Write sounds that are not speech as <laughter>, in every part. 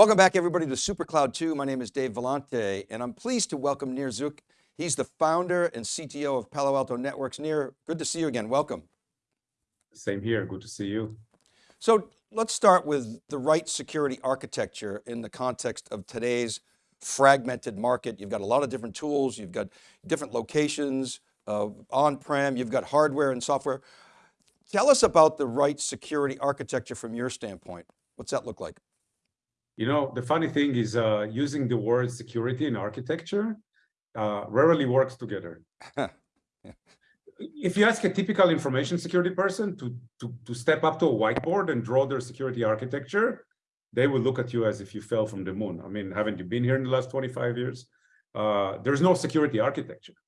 Welcome back everybody to SuperCloud 2. My name is Dave Vellante and I'm pleased to welcome Nir Zuk. He's the founder and CTO of Palo Alto Networks. Nir, good to see you again, welcome. Same here, good to see you. So let's start with the right security architecture in the context of today's fragmented market. You've got a lot of different tools, you've got different locations, uh, on-prem, you've got hardware and software. Tell us about the right security architecture from your standpoint. What's that look like? You know, the funny thing is uh, using the word security and architecture uh, rarely works together. yeah. <laughs> If you ask a typical information security person to, to, to step up to a whiteboard and draw their security architecture, they will look at you as if you fell from the moon. I mean, haven't you been here in the last 25 years? Uh, there's no security architecture.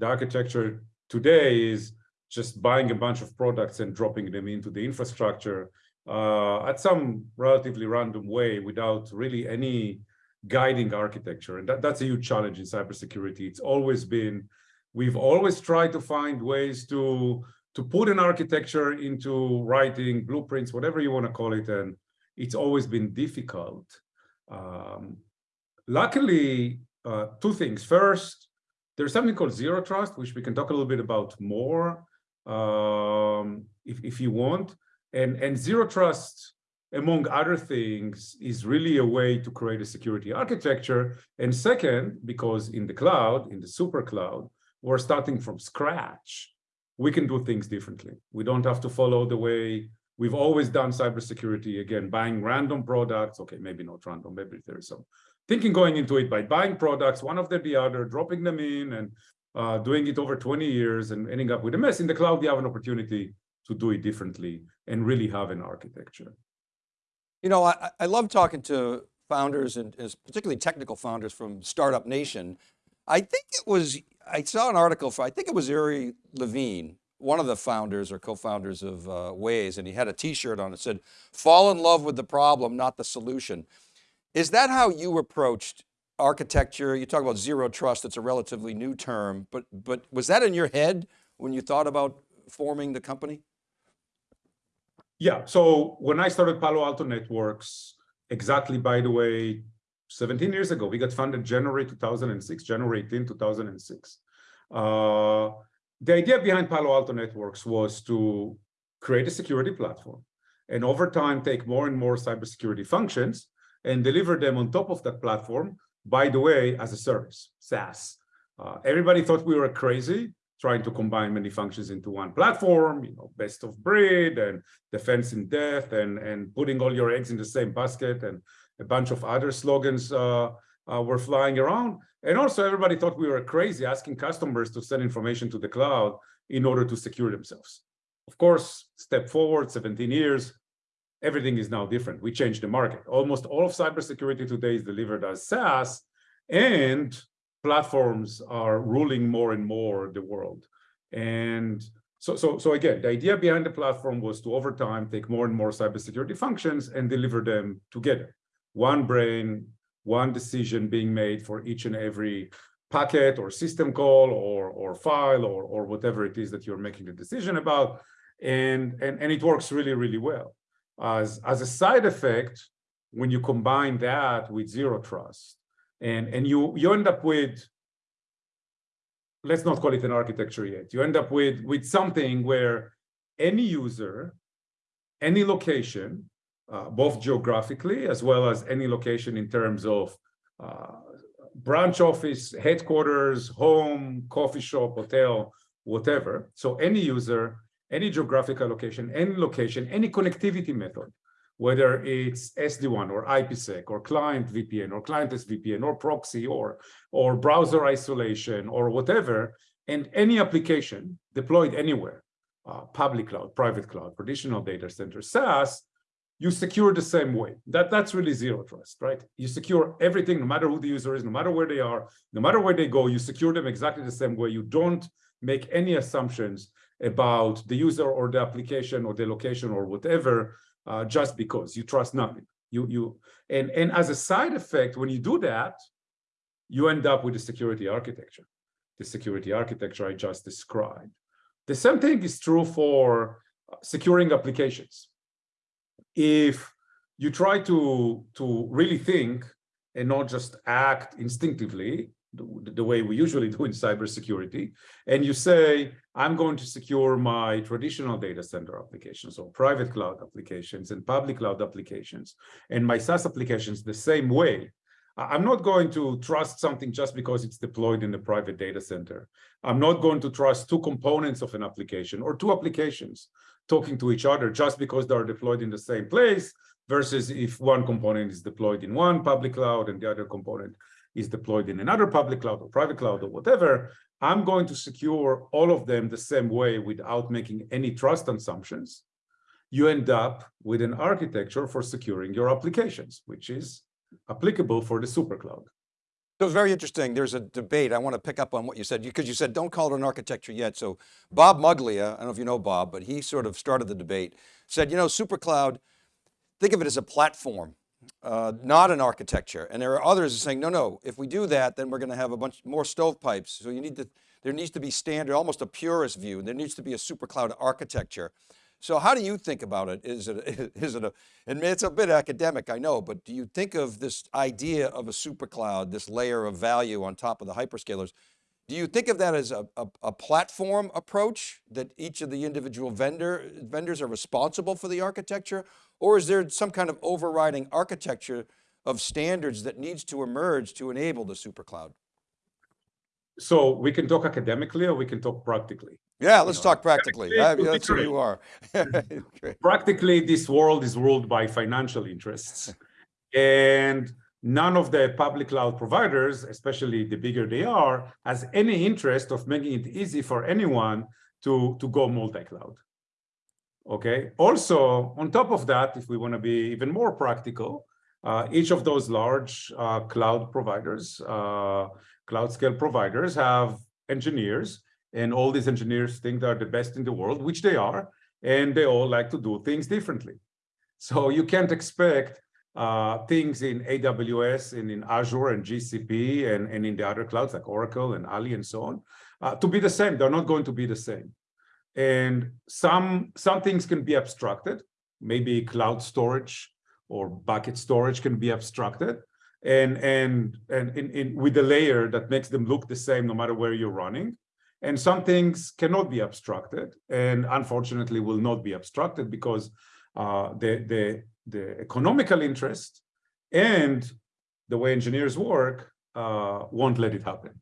The architecture today is just buying a bunch of products and dropping them into the infrastructure at some relatively random way without really any guiding architecture. And that, that's a huge challenge in cybersecurity. It's always been, we've always tried to find ways to, to put an architecture into writing, blueprints, whatever you want to call it, and it's always been difficult. Um, luckily, uh, two things. First, there's something called zero trust, which we can talk a little bit about more um, if, if you want. And, and zero trust, among other things, is really a way to create a security architecture. And second, because in the cloud, in the super cloud, we're starting from scratch, we can do things differently. We don't have to follow the way we've always done cybersecurity, again, buying random products. Okay, maybe not random, maybe there is some thinking going into it by buying products, one after the other, dropping them in and uh, doing it over 20 years and ending up with a mess. In the cloud, you have an opportunity to do it differently and really have an architecture. You know, I, I love talking to founders and particularly technical founders from Startup Nation. I think it was, I saw an article for, I think it was Uri Levine, one of the founders or co-founders of uh, Waze, and he had a t-shirt on it said, fall in love with the problem, not the solution. Is that how you approached architecture? You talk about zero trust, it's a relatively new term, but, but was that in your head when you thought about forming the company? Yeah, so when I started Palo Alto Networks, exactly by the way, 17 years ago, we got funded January 2006, January 18, 2006. Uh, the idea behind Palo Alto Networks was to create a security platform and over time take more and more cybersecurity functions and deliver them on top of that platform, by the way, as a service, SaaS. Uh, everybody thought we were crazy trying to combine many functions into one platform, you know, best of breed and defense in depth and, and putting all your eggs in the same basket and a bunch of other slogans uh, uh, were flying around. And also everybody thought we were crazy asking customers to send information to the cloud in order to secure themselves. Of course, step forward 17 years, everything is now different. We changed the market. Almost all of cybersecurity today is delivered as SaaS and platforms are ruling more and more the world. And so, so, so again, the idea behind the platform was to over time take more and more cybersecurity functions and deliver them together. One brain, one decision being made for each and every packet or system call or, or file or, or whatever it is that you're making the decision about. And, and, and it works really, really well. As, as a side effect, when you combine that with zero trust, and, and you, you end up with, let's not call it an architecture yet, you end up with, with something where any user, any location uh, both geographically as well as any location in terms of uh, branch office, headquarters, home, coffee shop, hotel, whatever. So any user, any geographical location, any location, any connectivity method, whether it's SD-WAN or IPsec or client VPN or clientless VPN or proxy or, or browser isolation or whatever, and any application deployed anywhere, uh, public cloud, private cloud, traditional data center, SaaS, you secure the same way. That, that's really zero trust, right? You secure everything, no matter who the user is, no matter where they are, no matter where they go, you secure them exactly the same way. You don't make any assumptions about the user or the application or the location or whatever, uh, just because you trust nothing. You, you, and, and as a side effect, when you do that, you end up with the security architecture, the security architecture I just described. The same thing is true for securing applications if you try to, to really think and not just act instinctively the, the way we usually do in cybersecurity. And you say, I'm going to secure my traditional data center applications or private cloud applications and public cloud applications and my SaaS applications the same way. I'm not going to trust something just because it's deployed in a private data center. I'm not going to trust two components of an application or two applications talking to each other just because they're deployed in the same place versus if one component is deployed in one public cloud and the other component is deployed in another public cloud or private cloud or whatever, I'm going to secure all of them the same way without making any trust assumptions. You end up with an architecture for securing your applications, which is applicable for the super cloud. So it's very interesting. There's a debate. I want to pick up on what you said because you said don't call it an architecture yet. So Bob Muglia, I don't know if you know Bob, but he sort of started the debate, said, you know, supercloud, think of it as a platform, uh, not an architecture. And there are others saying, no, no, if we do that, then we're going to have a bunch more stovepipes. So you need to, there needs to be standard, almost a purist view. There needs to be a supercloud architecture. So how do you think about it? Is it, <laughs> is it a, and it's a bit academic, I know, but do you think of this idea of a supercloud, this layer of value on top of the hyperscalers? Do you think of that as a, a, a, platform approach that each of the individual vendor, vendors are responsible for the architecture? Or is there some kind of overriding architecture of standards that needs to emerge to enable the supercloud? So we can talk academically or we can talk practically. Yeah, let's talk practically. that's who you are. <laughs> <laughs> practically, this world is ruled by financial interests. <laughs> and none of the public cloud providers, especially the bigger they are, has any interest of making it easy for anyone to, to go multi-cloud. Okay. Also, on top of that, if we want to be even more practical, uh, each of those large uh, cloud providers, uh, cloud scale providers have engineers and all these engineers think they're the best in the world, which they are, and they all like to do things differently. So you can't expect uh, things in AWS and in Azure and GCP and, and in the other clouds like Oracle and Ali and so on uh, to be the same. They're not going to be the same. And some, some things can be abstracted. Maybe cloud storage or bucket storage can be abstracted and, and, and in, in, with a layer that makes them look the same no matter where you're running. And some things cannot be abstracted and unfortunately will not be abstracted because uh, the, the, the economical interest and the way engineers work uh, won't let it happen.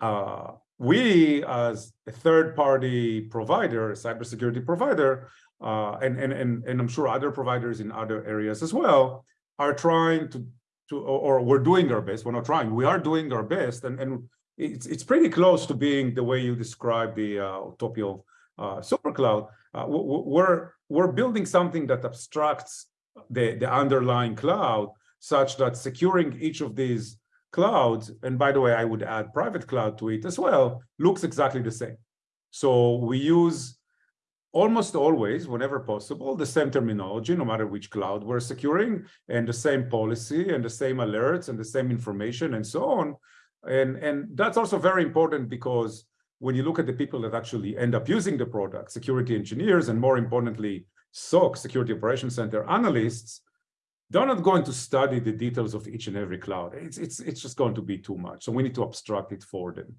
Uh, we, as a third-party provider, a cybersecurity provider, uh, and, and, and, and I'm sure other providers in other areas as well, are trying to, to or, or we're doing our best, we're not trying, we are doing our best, and, and it's, it's pretty close to being the way you describe the uh, utopia of supercloud. Uh, we're, we're building something that abstracts the, the underlying cloud such that securing each of these clouds, and by the way, I would add private cloud to it as well, looks exactly the same. So we use almost always, whenever possible, the same terminology, no matter which cloud we're securing, and the same policy, and the same alerts, and the same information, and so on. And, and that's also very important because when you look at the people that actually end up using the product, security engineers, and more importantly, SOC, Security Operations Center analysts, they're not going to study the details of each and every cloud. It's, it's, it's just going to be too much. So we need to abstract it for them.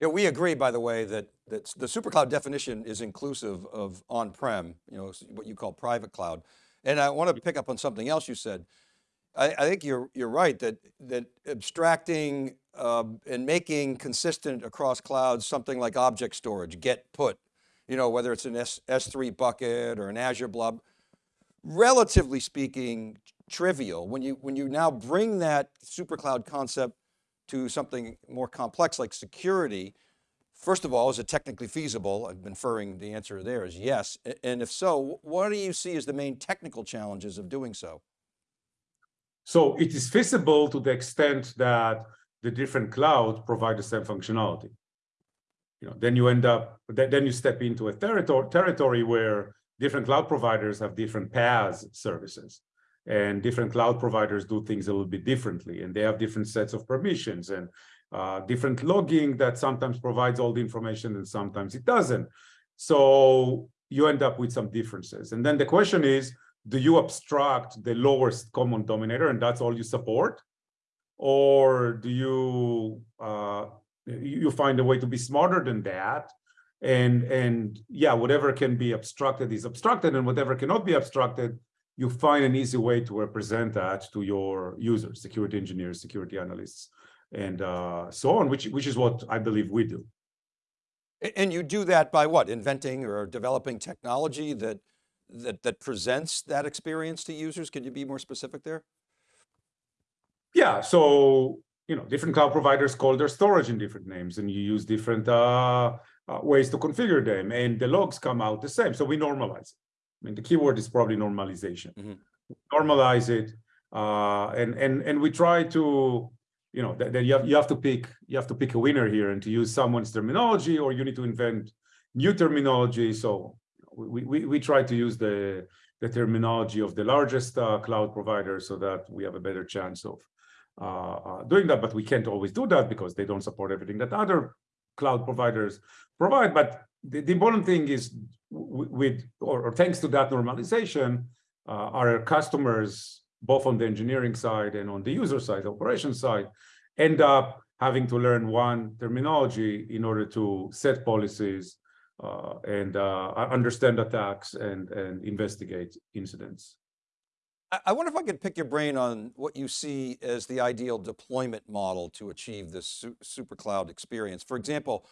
Yeah, we agree, by the way, that, that the supercloud definition is inclusive of on-prem, you know, what you call private cloud. And I want to mm-hmm. pick up on something else you said. I, I think you're, you're right that, that abstracting uh, and making consistent across clouds, something like object storage, get put, you know, whether it's an S, S3 bucket or an Azure blob, relatively speaking, trivial. When you, when you now bring that super cloud concept to something more complex like security, first of all, is it technically feasible? I'm inferring the answer there is yes. And if so, what do you see as the main technical challenges of doing so? So it is feasible to the extent that the different clouds provide the same functionality. You know, then you end up, then you step into a territory, territory where different cloud providers have different PaaS services and different cloud providers do things a little bit differently and they have different sets of permissions and uh, different logging that sometimes provides all the information and sometimes it doesn't. So you end up with some differences. And then the question is, do you abstract the lowest common denominator and that's all you support? Or do you uh, you find a way to be smarter than that? And and yeah, whatever can be abstracted is abstracted, and whatever cannot be abstracted, you find an easy way to represent that to your users, security engineers, security analysts, and uh, so on, which which is what I believe we do. And you do that by what? Inventing or developing technology that that that presents that experience to users? Can you be more specific there? Yeah, so you know, different cloud providers call their storage in different names, and you use different uh, uh, ways to configure them, and the logs come out the same. So we normalize it. I mean, the keyword is probably normalization. Mm -hmm. Normalize it, uh, and and and we try to, you know, that, that you have you have to pick you have to pick a winner here, and to use someone's terminology, or you need to invent new terminology. So we, we, try to use the, the terminology of the largest uh, cloud provider so that we have a better chance of uh, uh, doing that, but we can't always do that because they don't support everything that other cloud providers provide. But the, the important thing is with, or, or, thanks to that normalization, uh, our customers, both on the engineering side and on the user side, the operation side, end up having to learn one terminology in order to set policies and uh, understand attacks and, and investigate incidents. I wonder if I could pick your brain on what you see as the ideal deployment model to achieve this super cloud experience. For example,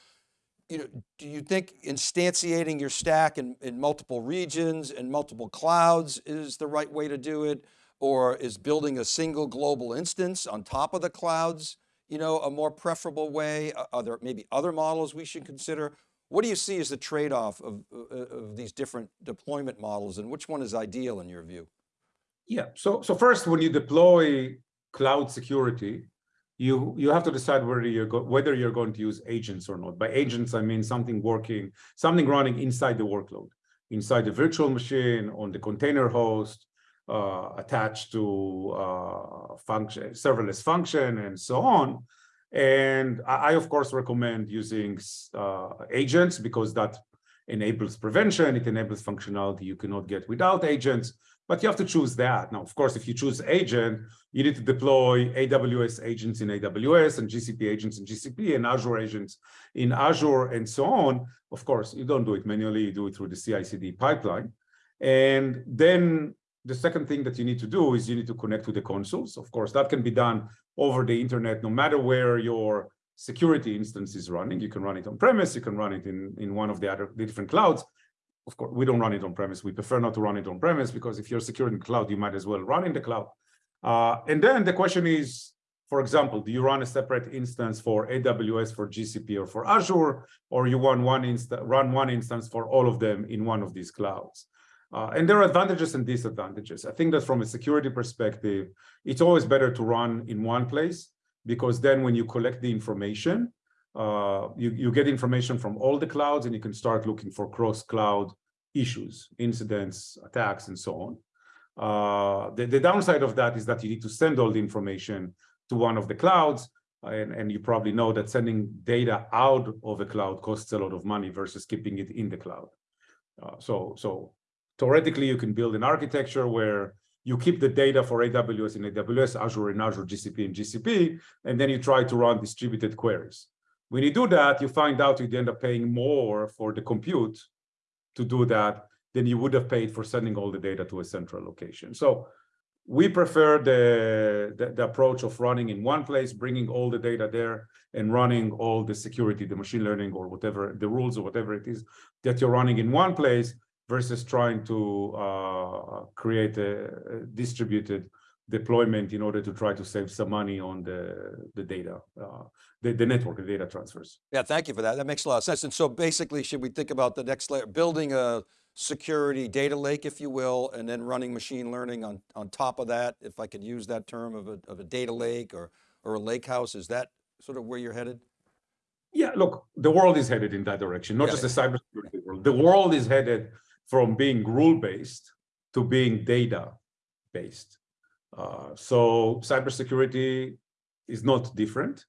you know, do you think instantiating your stack in, in multiple regions and multiple clouds is the right way to do it? Or is building a single global instance on top of the clouds, you know, a more preferable way? Are there maybe other models we should consider? What do you see as the trade-off of, uh, of these different deployment models and which one is ideal in your view? Yeah, so, so first when you deploy cloud security, you, you have to decide whether you're, whether you're going to use agents or not. By agents, I mean something working, something running inside the workload, inside the virtual machine, on the container host, uh, attached to uh, function, serverless function, and so on. And I, of course, recommend using uh, agents because that enables prevention, it enables functionality you cannot get without agents, but you have to choose that. Now, of course, if you choose agent, you need to deploy AWS agents in AWS and GCP agents in GCP and Azure agents in Azure and so on. Of course, you don't do it manually, you do it through the CI/CD pipeline. And then the second thing that you need to do is you need to connect to the consoles. Of course, that can be done over the internet, no matter where your security instance is running. You can run it on premise, you can run it in, in one of the other the different clouds. Of course, we don't run it on premise. We prefer not to run it on premise because if you're securing the cloud, you might as well run in the cloud. Uh, and then the question is, for example, do you run a separate instance for AWS, for GCP, or for Azure, or you want one insta run one instance for all of them in one of these clouds? Uh, and there are advantages and disadvantages. I think that from a security perspective, it's always better to run in one place because then when you collect the information, uh, you, you get information from all the clouds and you can start looking for cross-cloud issues, incidents, attacks, and so on. Uh, the, the downside of that is that you need to send all the information to one of the clouds, and, and you probably know that sending data out of a cloud costs a lot of money versus keeping it in the cloud. Uh, so, so Theoretically, you can build an architecture where you keep the data for AWS in AWS, Azure in Azure, GCP in GCP, and then you try to run distributed queries. When you do that, you find out you end up paying more for the compute to do that than you would have paid for sending all the data to a central location. So we prefer the, the, the, approach of running in one place, bringing all the data there and running all the security, the machine learning or whatever, the rules or whatever it is that you're running in one place versus trying to uh, create a, distributed deployment in order to try to save some money on the, the data, uh, the, the network, the data transfers. Yeah, thank you for that. That makes a lot of sense. And so basically, should we think about the next layer, building a security data lake, if you will, and then running machine learning on, on top of that, if I could use that term of a, of a data lake or, or a lake house, is that sort of where you're headed? Yeah, look, the world is headed in that direction, not yeah. just the cybersecurity world. The world is headed from being rule-based to being data-based. Uh, so cybersecurity is not different.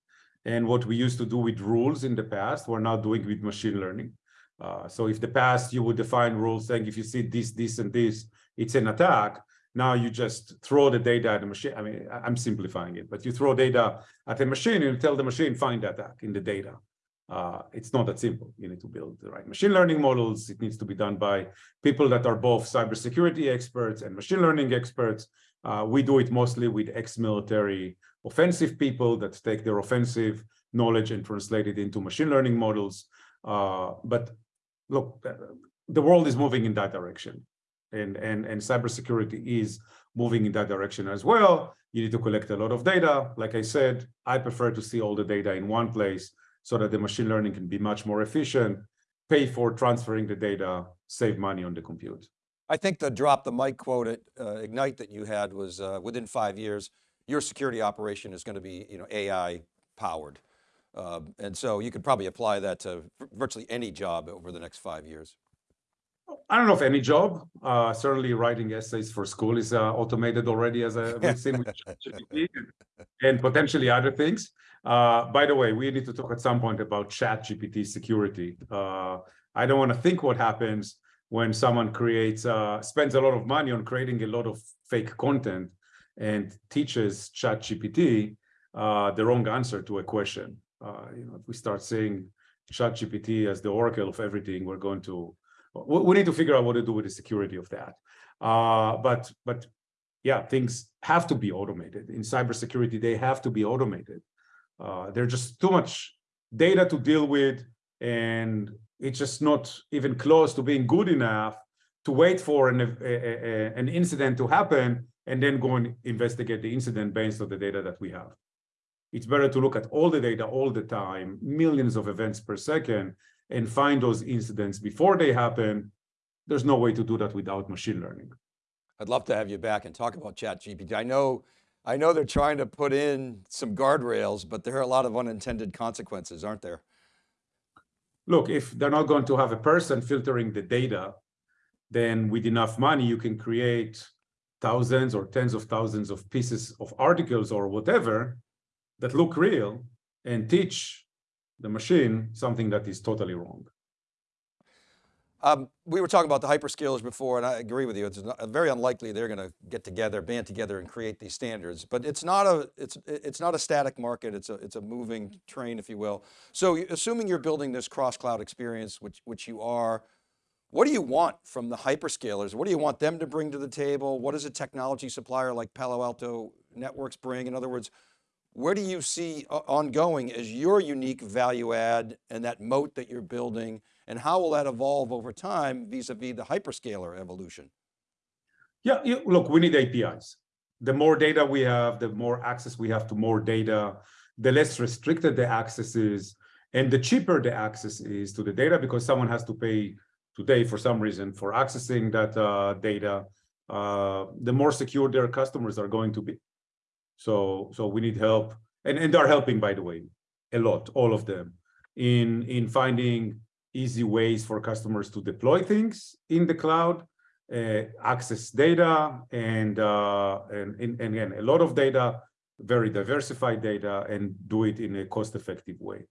And what we used to do with rules in the past, we're now doing with machine learning. Uh, so if the past you would define rules saying if you see this, this, and this, it's an attack. Now you just throw the data at the machine. I mean, I'm simplifying it, but you throw data at the machine and tell the machine find the attack in the data. Uh, it's not that simple. You need to build the right machine learning models. It needs to be done by people that are both cybersecurity experts and machine learning experts. Uh, we do it mostly with ex-military offensive people that take their offensive knowledge and translate it into machine learning models. Uh, but look, the world is moving in that direction. And, and, and cybersecurity is moving in that direction as well. You need to collect a lot of data. Like I said, I prefer to see all the data in one place so that the machine learning can be much more efficient, pay for transferring the data, save money on the compute. I think the drop the mic quote at uh, Ignite that you had was uh, within five years, your security operation is going to be you know, AI powered. Uh, and so you could probably apply that to virtually any job over the next five years. I don't know if any job, uh, certainly writing essays for school is uh, automated already as a we've seen with <laughs> GPT and, and, potentially other things. Uh, by the way, we need to talk at some point about ChatGPT security. Uh, I don't want to think what happens when someone creates, uh, spends a lot of money on creating a lot of fake content and teaches ChatGPT uh, the wrong answer to a question. Uh, you know, if we start seeing ChatGPT as the oracle of everything, we're going to we need to figure out what to do with the security of that. Uh, but but yeah, things have to be automated in cybersecurity. They have to be automated. Uh, there's just too much data to deal with, and it's just not even close to being good enough to wait for an, a, a, an incident to happen and then go and investigate the incident based on the data that we have. It's better to look at all the data all the time, millions of events per second, and find those incidents before they happen. There's no way to do that without machine learning. I'd love to have you back and talk about ChatGPT. I know, I know they're trying to put in some guardrails, but there are a lot of unintended consequences, aren't there? Look, if they're not going to have a person filtering the data, then with enough money, you can create thousands or tens of thousands of pieces of articles or whatever that look real and teach the machine something that is totally wrong. Um, we were talking about the hyperscalers before, and I agree with you. It's not, very unlikely they're going to get together, band together, and create these standards. But it's not a it's it's not a static market. It's a it's a moving train, if you will. So, assuming you're building this cross cloud experience, which which you are, what do you want from the hyperscalers? What do you want them to bring to the table? What does a technology supplier like Palo Alto Networks bring? In other words, where do you see uh, ongoing as your unique value add and that moat that you're building and how will that evolve over time vis-a-vis -vis the hyperscaler evolution? Yeah, look, we need APIs. The more data we have, the more access we have to more data, the less restricted the access is, and the cheaper the access is to the data because someone has to pay today for some reason for accessing that uh, data, uh, the more secure their customers are going to be. So, so we need help, and, and they're helping, by the way, a lot, all of them, in, in finding easy ways for customers to deploy things in the cloud, uh, access data, and, uh, and, and, and again, a lot of data, very diversified data, and do it in a cost-effective way.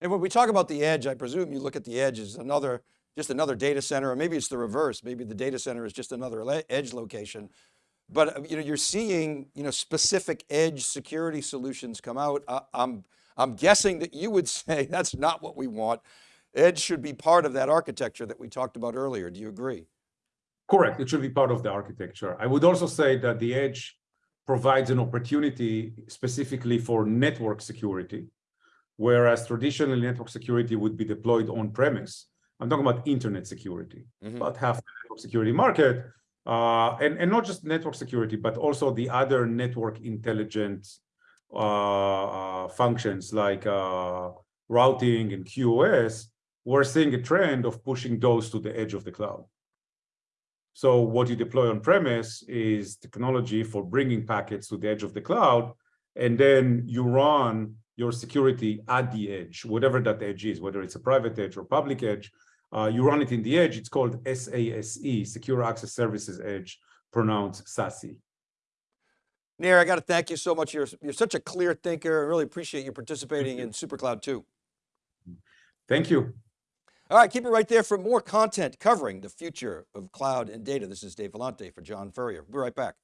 And when we talk about the edge, I presume you look at the edge as another, just another data center, or maybe it's the reverse. Maybe the data center is just another edge location but uh, you know, you're seeing you know, specific edge security solutions come out. I, I'm, I'm guessing that you would <laughs> say that's not what we want. Edge should be part of that architecture that we talked about earlier. Do you agree? Correct, it should be part of the architecture. I would also say that the edge provides an opportunity specifically for network security, whereas traditionally network security would be deployed on premise. I'm talking about internet security, mm -hmm. about half the network security market uh, and, and not just network security, but also the other network intelligence uh, uh, functions like uh, routing and QoS, we're seeing a trend of pushing those to the edge of the cloud. So what you deploy on premise is technology for bringing packets to the edge of the cloud, and then you run your security at the edge, whatever that edge is, whether it's a private edge or public edge, uh, you run it in the edge, it's called SASE, Secure Access Services Edge, pronounced SASE. Nir, I got to thank you so much. You're, you're such a clear thinker. I really appreciate you participating in SuperCloud 2. Thank you. All right, keep it right there for more content covering the future of cloud and data. This is Dave Vellante for John Furrier. We'll be right back.